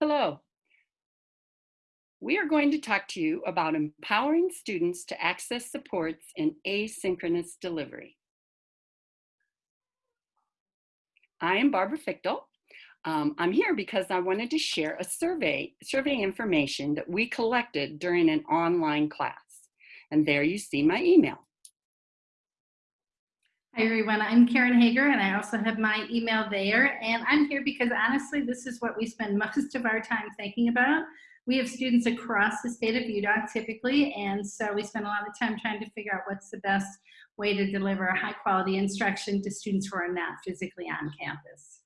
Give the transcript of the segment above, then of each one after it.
Hello. We are going to talk to you about empowering students to access supports in asynchronous delivery. I am Barbara Fichtel. Um, I'm here because I wanted to share a survey, survey information that we collected during an online class. And there you see my email. Hi everyone, I'm Karen Hager and I also have my email there and I'm here because honestly this is what we spend most of our time thinking about. We have students across the state of Utah typically and so we spend a lot of time trying to figure out what's the best way to deliver high quality instruction to students who are not physically on campus.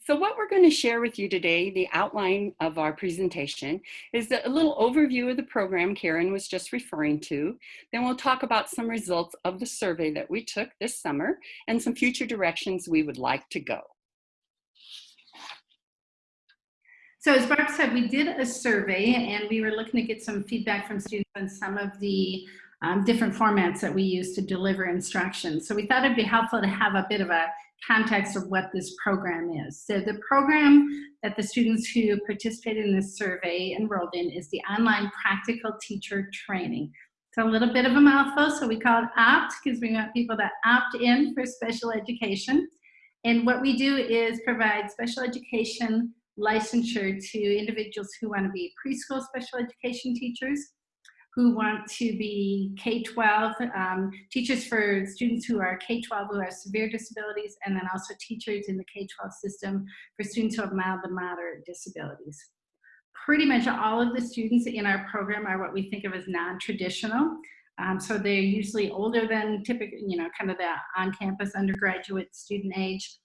So what we're going to share with you today, the outline of our presentation, is a little overview of the program Karen was just referring to. Then we'll talk about some results of the survey that we took this summer and some future directions we would like to go. So as Barb said, we did a survey and we were looking to get some feedback from students on some of the um, different formats that we use to deliver instruction. So we thought it'd be helpful to have a bit of a context of what this program is. So the program that the students who participated in this survey enrolled in is the online practical teacher training. It's a little bit of a mouthful, so we call it OPT because we want people to opt in for special education. And what we do is provide special education licensure to individuals who want to be preschool special education teachers, who want to be K-12, um, teachers for students who are K-12 who have severe disabilities, and then also teachers in the K-12 system for students who have mild to moderate disabilities. Pretty much all of the students in our program are what we think of as non-traditional. Um, so they're usually older than typical, you know, kind of the on-campus undergraduate student age.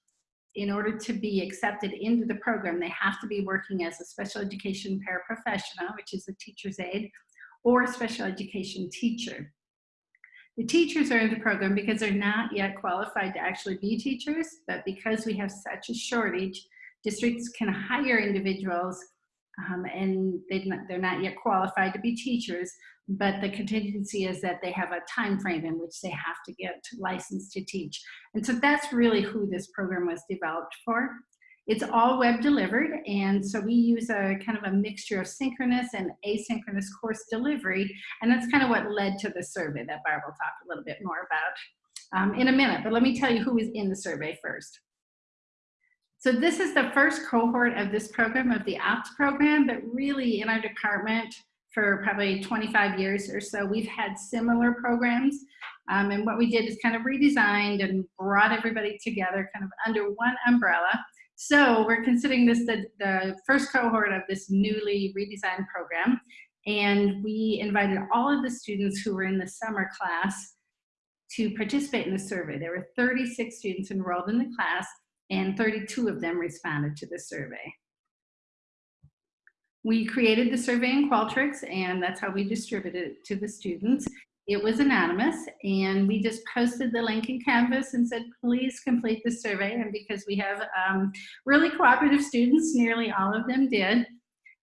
In order to be accepted into the program, they have to be working as a special education paraprofessional, which is a teacher's aide, or a special education teacher. The teachers are in the program because they're not yet qualified to actually be teachers, but because we have such a shortage, districts can hire individuals um, and they they're not yet qualified to be teachers, but the contingency is that they have a time frame in which they have to get licensed to teach. And so that's really who this program was developed for. It's all web delivered, and so we use a kind of a mixture of synchronous and asynchronous course delivery, and that's kind of what led to the survey that Barb will talk a little bit more about um, in a minute, but let me tell you who is in the survey first. So this is the first cohort of this program, of the OPT program, but really in our department for probably 25 years or so, we've had similar programs. Um, and what we did is kind of redesigned and brought everybody together kind of under one umbrella. So we're considering this the, the first cohort of this newly redesigned program. And we invited all of the students who were in the summer class to participate in the survey. There were 36 students enrolled in the class and 32 of them responded to the survey. We created the survey in Qualtrics and that's how we distributed it to the students. It was anonymous and we just posted the link in Canvas and said, please complete the survey. And because we have um, really cooperative students, nearly all of them did.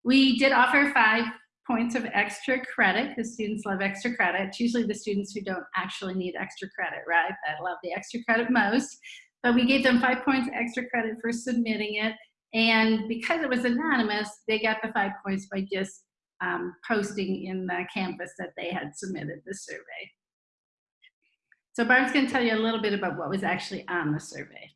We did offer five points of extra credit because students love extra credit. It's usually the students who don't actually need extra credit, right? That love the extra credit most. But we gave them five points extra credit for submitting it. And because it was anonymous, they got the five points by just um, posting in the Canvas that they had submitted the survey. So Barb's going to tell you a little bit about what was actually on the survey.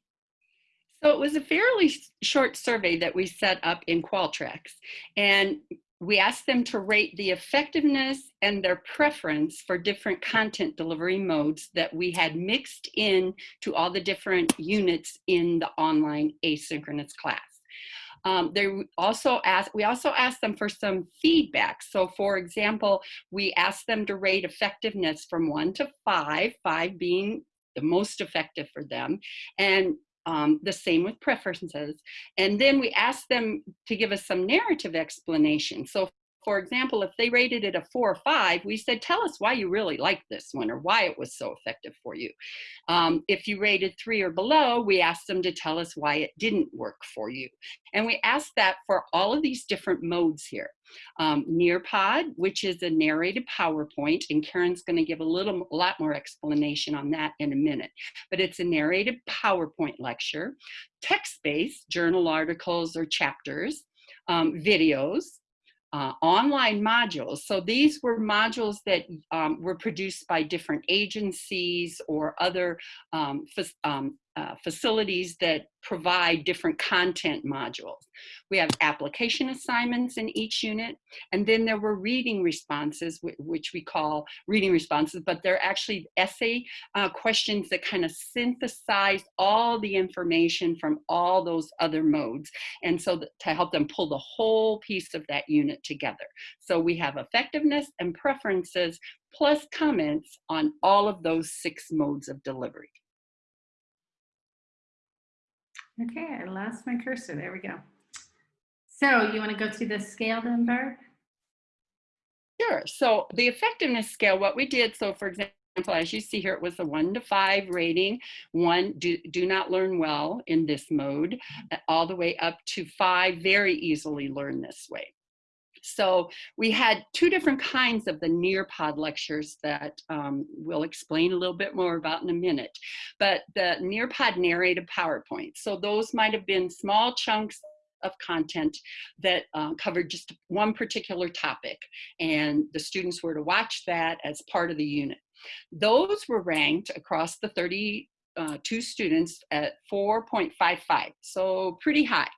So it was a fairly short survey that we set up in Qualtrics. And we asked them to rate the effectiveness and their preference for different content delivery modes that we had mixed in to all the different units in the online asynchronous class. Um, they also asked, we also asked them for some feedback. So for example, we asked them to rate effectiveness from one to five, five being the most effective for them. And um, the same with preferences. And then we asked them to give us some narrative explanation. So for example, if they rated it a four or five, we said, tell us why you really liked this one or why it was so effective for you. Um, if you rated three or below, we asked them to tell us why it didn't work for you. And we asked that for all of these different modes here. Um, Nearpod, which is a narrated PowerPoint, and Karen's gonna give a little, a lot more explanation on that in a minute, but it's a narrated PowerPoint lecture, text-based journal articles or chapters, um, videos, uh, online modules. So these were modules that um, were produced by different agencies or other um, um, uh, facilities that provide different content modules. We have application assignments in each unit, and then there were reading responses, which we call reading responses, but they're actually essay uh, questions that kind of synthesize all the information from all those other modes, and so to help them pull the whole piece of that unit together. So we have effectiveness and preferences plus comments on all of those six modes of delivery. Okay, I lost my cursor. There we go. So you want to go through the scale then, Barb? Sure. So the effectiveness scale, what we did, so for example, as you see here, it was a one to five rating. One, do, do not learn well in this mode, uh, all the way up to five, very easily learn this way. So we had two different kinds of the Nearpod lectures that um, we'll explain a little bit more about in a minute. But the Nearpod narrated PowerPoint. So those might have been small chunks of content that um, covered just one particular topic. And the students were to watch that as part of the unit. Those were ranked across the 32 uh, students at 4.55, so pretty high.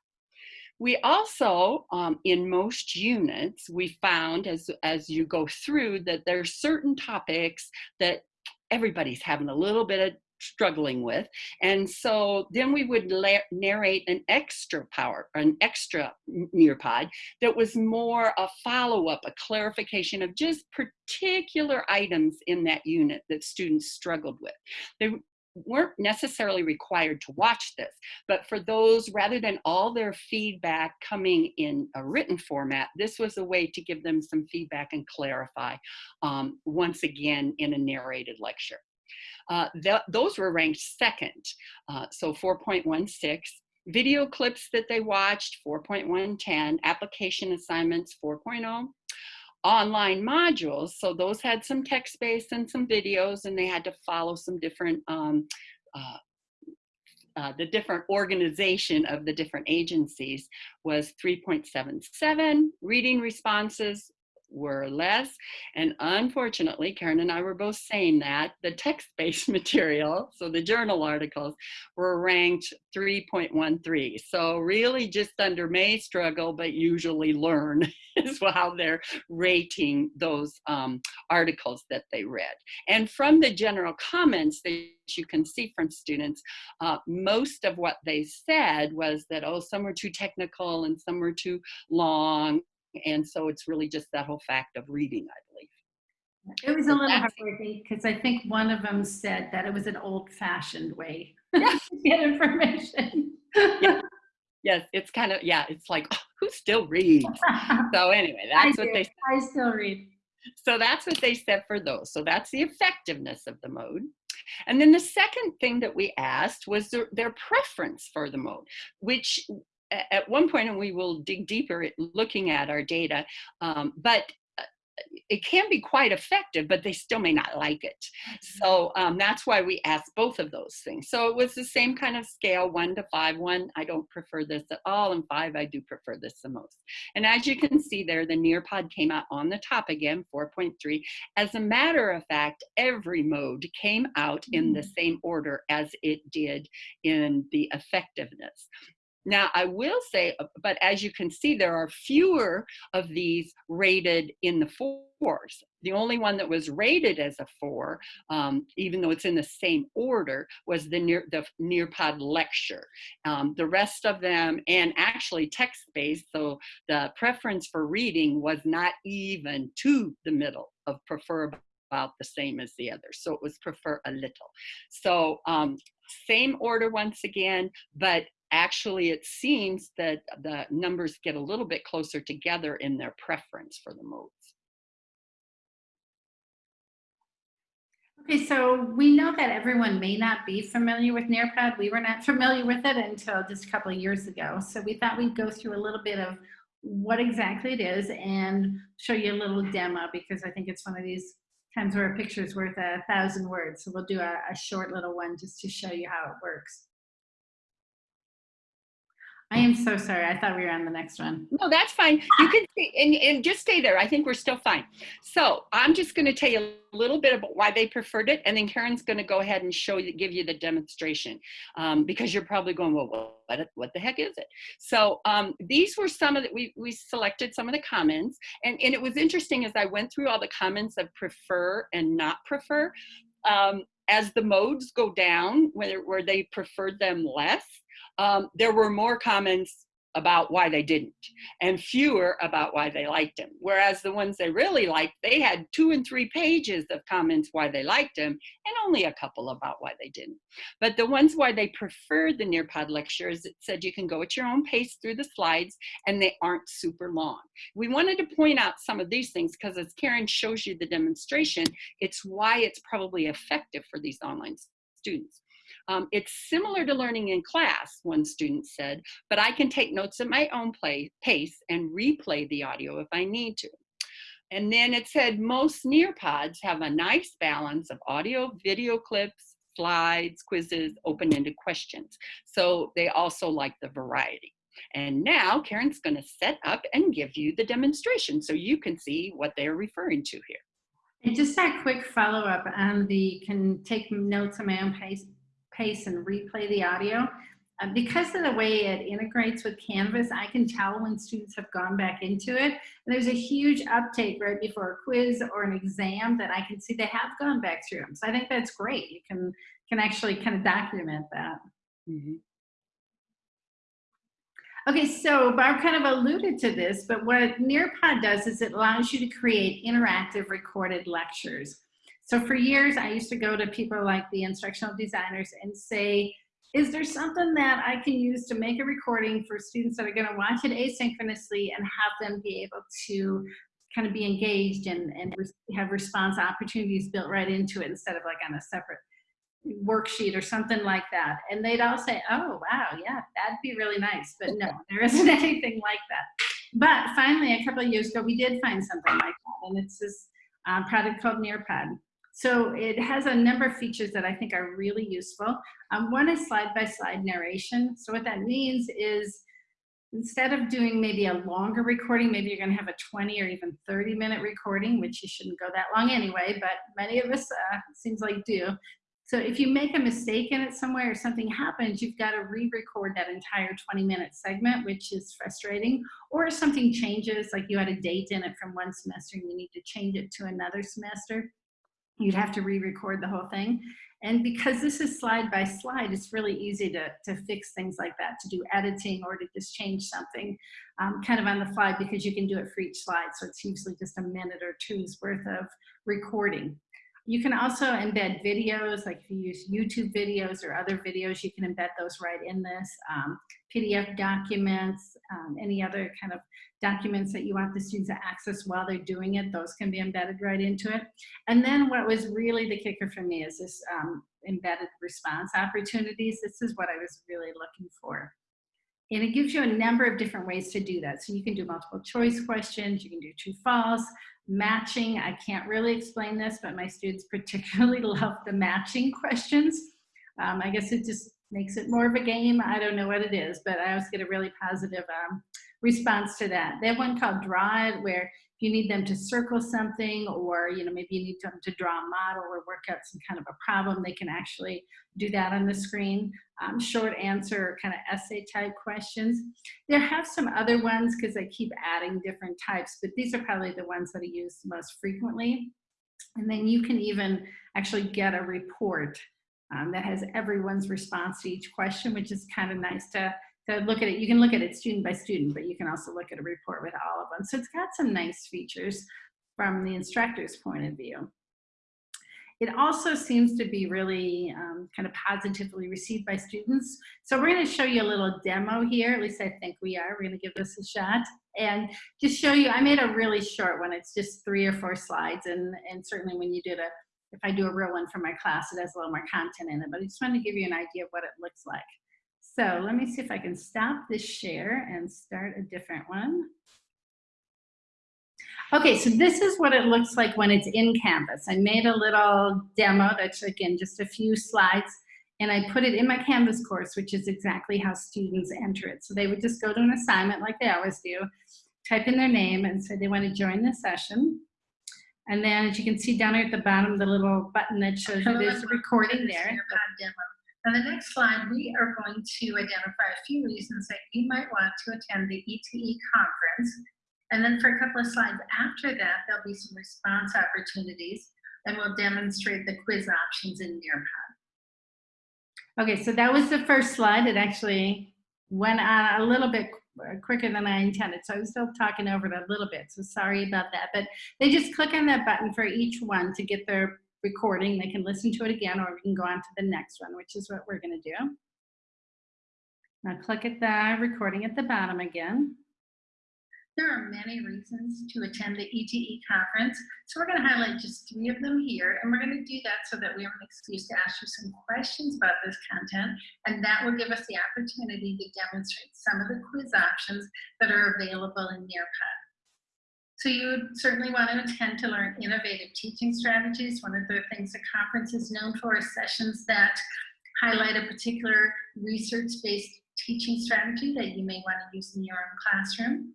We also, um, in most units, we found as, as you go through that there are certain topics that everybody's having a little bit of struggling with. And so then we would narrate an extra power, an extra Nearpod that was more a follow-up, a clarification of just particular items in that unit that students struggled with. They, weren't necessarily required to watch this, but for those, rather than all their feedback coming in a written format, this was a way to give them some feedback and clarify um, once again in a narrated lecture. Uh, th those were ranked second, uh, so 4.16. Video clips that they watched, 4.110. Application assignments, 4.0 online modules. So those had some text-based and some videos and they had to follow some different, um, uh, uh, the different organization of the different agencies was 3.77, reading responses were less. And unfortunately, Karen and I were both saying that the text-based material, so the journal articles, were ranked 3.13. So really just under may struggle, but usually learn is how they're rating those um, articles that they read. And from the general comments that you can see from students, uh, most of what they said was that, oh, some were too technical and some were too long and so it's really just that whole fact of reading, I believe. It was a little heartbreaking because I think one of them said that it was an old fashioned way to get information. yeah. Yes, it's kind of, yeah, it's like, oh, who still reads? so anyway, that's what do. they I still read. So that's what they said for those. So that's the effectiveness of the mode. And then the second thing that we asked was their, their preference for the mode, which at one point, and we will dig deeper at looking at our data, um, but uh, it can be quite effective, but they still may not like it. So um, that's why we asked both of those things. So it was the same kind of scale, one to five. One, I don't prefer this at all, and five, I do prefer this the most. And as you can see there, the Nearpod came out on the top again, 4.3. As a matter of fact, every mode came out in the mm. same order as it did in the effectiveness. Now, I will say, uh, but as you can see, there are fewer of these rated in the fours. The only one that was rated as a four, um, even though it's in the same order, was the near the Nearpod lecture. Um, the rest of them, and actually text-based, so the preference for reading was not even to the middle of prefer about the same as the others. So it was prefer a little. So um, same order once again, but actually it seems that the numbers get a little bit closer together in their preference for the modes. Okay, so we know that everyone may not be familiar with Nearpod. We were not familiar with it until just a couple of years ago. So we thought we'd go through a little bit of what exactly it is and show you a little demo because I think it's one of these times where a picture is worth a thousand words. So we'll do a, a short little one just to show you how it works. I am so sorry. I thought we were on the next one. No, that's fine. You can stay, and, and just stay there. I think we're still fine. So I'm just going to tell you a little bit about why they preferred it, and then Karen's going to go ahead and show you, give you the demonstration, um, because you're probably going, well, what, what the heck is it? So um, these were some of the, we, we selected some of the comments, and, and it was interesting as I went through all the comments of prefer and not prefer, um, as the modes go down, where, where they preferred them less, um, there were more comments about why they didn't and fewer about why they liked him. Whereas the ones they really liked, they had two and three pages of comments why they liked him and only a couple about why they didn't. But the ones why they preferred the Nearpod lectures, it said you can go at your own pace through the slides and they aren't super long. We wanted to point out some of these things because as Karen shows you the demonstration, it's why it's probably effective for these online students. Um, it's similar to learning in class, one student said, but I can take notes at my own play, pace and replay the audio if I need to. And then it said most Nearpods have a nice balance of audio, video clips, slides, quizzes, open-ended questions. So they also like the variety. And now Karen's gonna set up and give you the demonstration so you can see what they're referring to here. And just a quick follow up on the can take notes at my own pace pace and replay the audio. Uh, because of the way it integrates with Canvas, I can tell when students have gone back into it. And there's a huge uptake right before a quiz or an exam that I can see they have gone back through them. So I think that's great. You can, can actually kind of document that. Mm -hmm. Okay, so Barb kind of alluded to this, but what Nearpod does is it allows you to create interactive recorded lectures. So for years, I used to go to people like the instructional designers and say, is there something that I can use to make a recording for students that are gonna watch it asynchronously and have them be able to kind of be engaged and, and have response opportunities built right into it instead of like on a separate worksheet or something like that. And they'd all say, oh, wow, yeah, that'd be really nice. But no, there isn't anything like that. But finally, a couple of years ago, we did find something like that. And it's this uh, product called Nearpod. So it has a number of features that I think are really useful. Um, one is slide-by-slide -slide narration. So what that means is instead of doing maybe a longer recording, maybe you're gonna have a 20 or even 30 minute recording, which you shouldn't go that long anyway, but many of us, uh, seems like do. So if you make a mistake in it somewhere or something happens, you've got to re-record that entire 20 minute segment, which is frustrating. Or something changes, like you had a date in it from one semester and you need to change it to another semester, you'd have to re-record the whole thing. And because this is slide by slide, it's really easy to, to fix things like that, to do editing or to just change something um, kind of on the fly because you can do it for each slide. So it's usually just a minute or two's worth of recording. You can also embed videos, like if you use YouTube videos or other videos, you can embed those right in this. Um, PDF documents, um, any other kind of documents that you want the students to access while they're doing it, those can be embedded right into it. And then what was really the kicker for me is this um, embedded response opportunities. This is what I was really looking for. And it gives you a number of different ways to do that. So you can do multiple choice questions, you can do true false, matching. I can't really explain this, but my students particularly love the matching questions. Um, I guess it just makes it more of a game. I don't know what it is, but I always get a really positive um, response to that. They have one called Draw It, where you need them to circle something or you know maybe you need them to draw a model or work out some kind of a problem they can actually do that on the screen. Um, short answer kind of essay type questions. There have some other ones because I keep adding different types but these are probably the ones that I use most frequently. And then you can even actually get a report um, that has everyone's response to each question which is kind of nice to look at it. You can look at it student by student, but you can also look at a report with all of them. So it's got some nice features from the instructor's point of view. It also seems to be really um, kind of positively received by students. So we're gonna show you a little demo here, at least I think we are. We're gonna give this a shot and just show you, I made a really short one. It's just three or four slides and, and certainly when you did a, if I do a real one for my class, it has a little more content in it, but I just wanted to give you an idea of what it looks like. So let me see if I can stop this share and start a different one. Okay, so this is what it looks like when it's in Canvas. I made a little demo that's again just a few slides and I put it in my Canvas course, which is exactly how students enter it. So they would just go to an assignment like they always do, type in their name and say they want to join the session. And then as you can see down here at the bottom, the little button that shows you there's a recording there. On the next slide, we are going to identify a few reasons that you might want to attend the ETE conference. And then for a couple of slides after that, there'll be some response opportunities and we'll demonstrate the quiz options in Nearpod. Okay, so that was the first slide. It actually went on a little bit quicker than I intended. So I was still talking over it a little bit. So sorry about that. But they just click on that button for each one to get their recording. They can listen to it again or we can go on to the next one, which is what we're going to do. Now click at the recording at the bottom again. There are many reasons to attend the ETE conference, so we're going to highlight just three of them here, and we're going to do that so that we have an excuse to ask you some questions about this content, and that will give us the opportunity to demonstrate some of the quiz options that are available in Nearpod. So you would certainly want to attend to learn innovative teaching strategies. One of the things the conference is known for is sessions that highlight a particular research-based teaching strategy that you may want to use in your own classroom.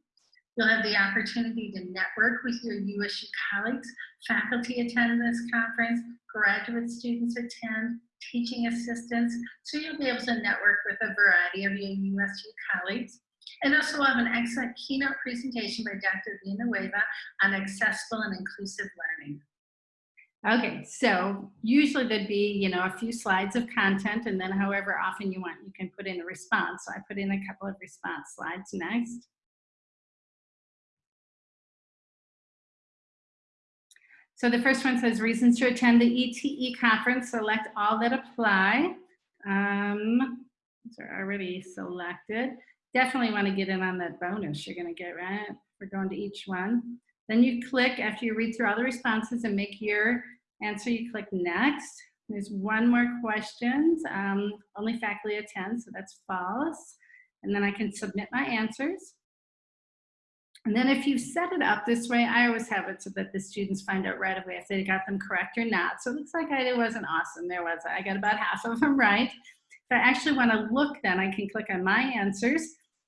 You'll have the opportunity to network with your USU colleagues. Faculty attend this conference, graduate students attend, teaching assistants. So you'll be able to network with a variety of your USU colleagues. And also we'll have an excellent keynote presentation by Dr. Vina Villanueva on accessible and inclusive learning. Okay, so usually there'd be, you know, a few slides of content and then however often you want, you can put in a response. So I put in a couple of response slides next. So the first one says reasons to attend the ETE conference, select all that apply. Um, these are already selected. Definitely want to get in on that bonus you're going to get, right? We're going to each one. Then you click, after you read through all the responses and make your answer, you click next. There's one more question. Um, only faculty attend, so that's false. And then I can submit my answers. And then if you set it up this way, I always have it so that the students find out right away if they got them correct or not. So it looks like I wasn't awesome. There was, I got about half of them right. If I actually want to look then, I can click on my answers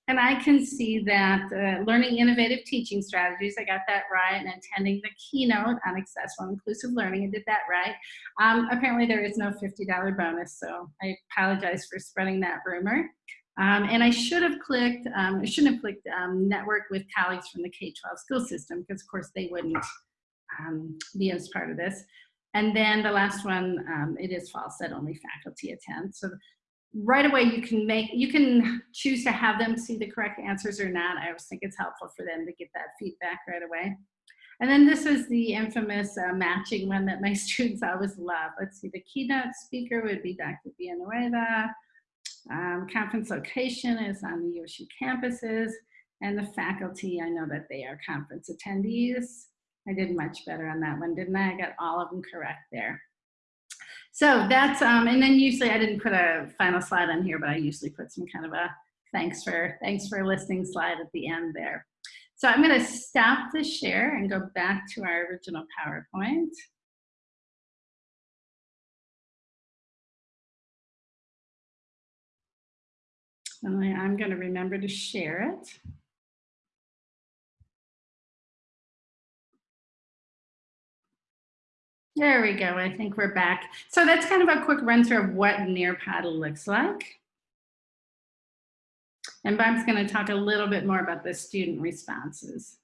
and I can see that uh, learning innovative teaching strategies, I got that right, and attending the keynote on accessible inclusive learning, I did that right. Um, apparently there is no $50 bonus, so I apologize for spreading that rumor. Um, and I should have clicked, um, I shouldn't have clicked um, network with colleagues from the K-12 school system, because of course they wouldn't um, be as part of this. And then the last one, um, it is false that only faculty attend. So right away you can make you can choose to have them see the correct answers or not. I always think it's helpful for them to get that feedback right away. And then this is the infamous uh, matching one that my students always love. Let's see the keynote speaker would be dr. Villanueva. Um, conference location is on the usu campuses. And the faculty i know that they are conference attendees. I did much better on that one didn't i? I got all of them correct there so that's, um, and then usually I didn't put a final slide on here, but I usually put some kind of a thanks for, thanks for listening slide at the end there. So I'm gonna stop the share and go back to our original PowerPoint. Only I'm gonna remember to share it. There we go. I think we're back. So that's kind of a quick run through of what Nearpod looks like. And Barb's going to talk a little bit more about the student responses.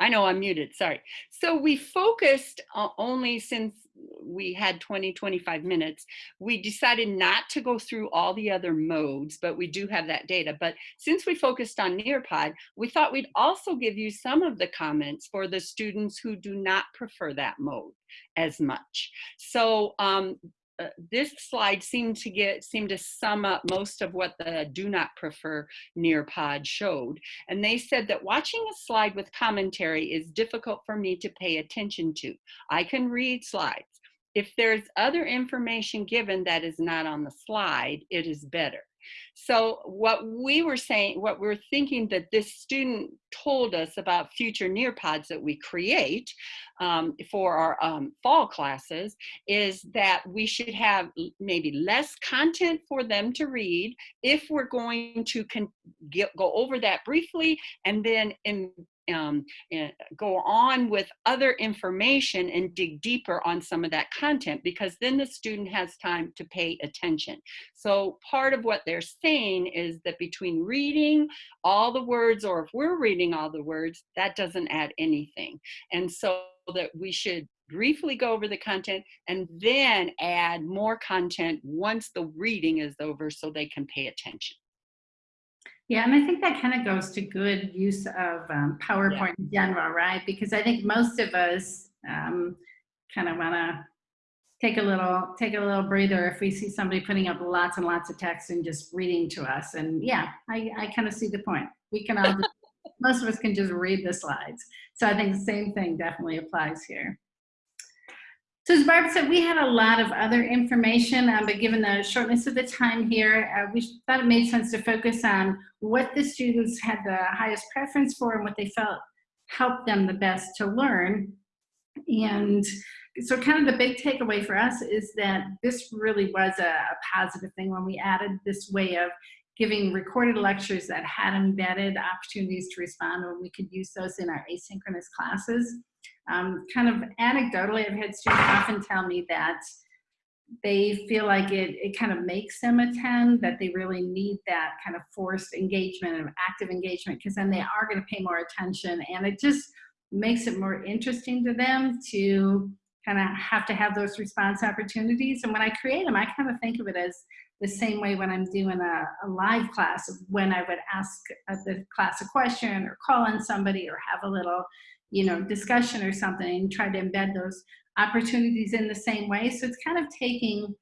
I know I'm muted, sorry. So we focused only since we had 20, 25 minutes, we decided not to go through all the other modes, but we do have that data. But since we focused on Nearpod, we thought we'd also give you some of the comments for the students who do not prefer that mode as much. So um, uh, this slide seemed to get seemed to sum up most of what the do not prefer Nearpod showed. And they said that watching a slide with commentary is difficult for me to pay attention to. I can read slides, if there's other information given that is not on the slide, it is better. So what we were saying, what we're thinking that this student told us about future Nearpods that we create um, for our um, fall classes is that we should have maybe less content for them to read if we're going to get, go over that briefly and then in um, go on with other information and dig deeper on some of that content because then the student has time to pay attention. So part of what they're saying is that between reading all the words or if we're reading all the words, that doesn't add anything. And so that we should briefly go over the content and then add more content once the reading is over so they can pay attention. Yeah, and I think that kind of goes to good use of um, PowerPoint in general, right? Because I think most of us um, kind of want to take a little take a little breather if we see somebody putting up lots and lots of text and just reading to us. And yeah, I, I kind of see the point. We can all just, most of us can just read the slides. So I think the same thing definitely applies here. So as Barb said, we had a lot of other information, um, but given the shortness of the time here, uh, we thought it made sense to focus on what the students had the highest preference for and what they felt helped them the best to learn. And so kind of the big takeaway for us is that this really was a, a positive thing when we added this way of giving recorded lectures that had embedded opportunities to respond when we could use those in our asynchronous classes. Um, kind of anecdotally, I've had students often tell me that they feel like it, it kind of makes them attend, that they really need that kind of forced engagement and active engagement because then they are going to pay more attention and it just makes it more interesting to them to kind of have to have those response opportunities. And when I create them, I kind of think of it as the same way when I'm doing a, a live class, when I would ask the class a question or call on somebody or have a little, you know, discussion or something and try to embed those opportunities in the same way. So it's kind of taking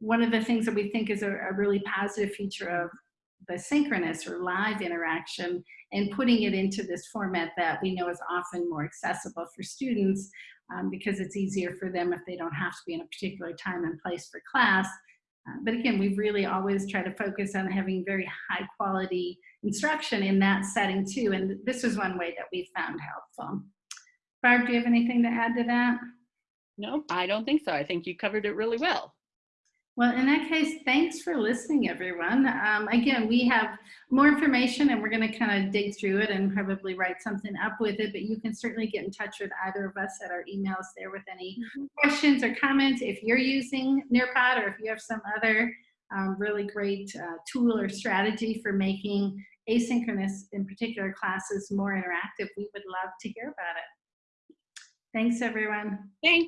one of the things that we think is a, a really positive feature of the synchronous or live interaction and putting it into this format that we know is often more accessible for students um, because it's easier for them if they don't have to be in a particular time and place for class. Uh, but again, we've really always try to focus on having very high quality instruction in that setting too. And this is one way that we found helpful. Barb, do you have anything to add to that? No, I don't think so. I think you covered it really well. Well, in that case, thanks for listening, everyone. Um, again, we have more information and we're going to kind of dig through it and probably write something up with it, but you can certainly get in touch with either of us at our emails there with any questions or comments. If you're using Nearpod or if you have some other um, really great uh, tool or strategy for making asynchronous, in particular classes, more interactive, we would love to hear about it. Thanks, everyone. Thanks.